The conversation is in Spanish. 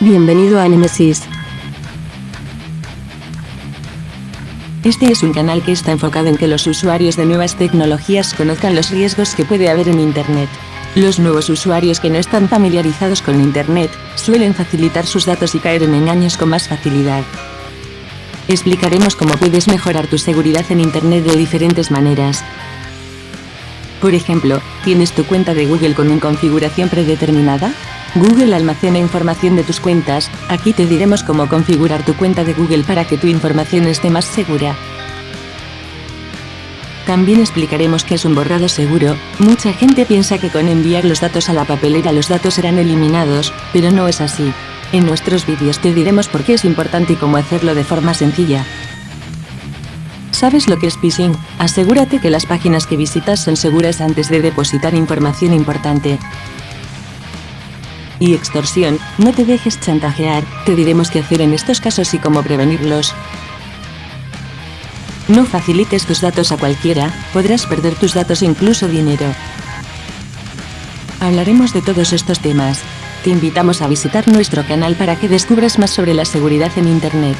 Bienvenido a Nemesis. Este es un canal que está enfocado en que los usuarios de nuevas tecnologías conozcan los riesgos que puede haber en Internet. Los nuevos usuarios que no están familiarizados con Internet, suelen facilitar sus datos y caer en engaños con más facilidad. Explicaremos cómo puedes mejorar tu seguridad en Internet de diferentes maneras. Por ejemplo, ¿tienes tu cuenta de Google con una configuración predeterminada? Google almacena información de tus cuentas, aquí te diremos cómo configurar tu cuenta de Google para que tu información esté más segura. También explicaremos qué es un borrado seguro, mucha gente piensa que con enviar los datos a la papelera los datos serán eliminados, pero no es así. En nuestros vídeos te diremos por qué es importante y cómo hacerlo de forma sencilla. ¿Sabes lo que es phishing? Asegúrate que las páginas que visitas son seguras antes de depositar información importante. Y extorsión, no te dejes chantajear, te diremos qué hacer en estos casos y cómo prevenirlos. No facilites tus datos a cualquiera, podrás perder tus datos e incluso dinero. Hablaremos de todos estos temas. Te invitamos a visitar nuestro canal para que descubras más sobre la seguridad en Internet.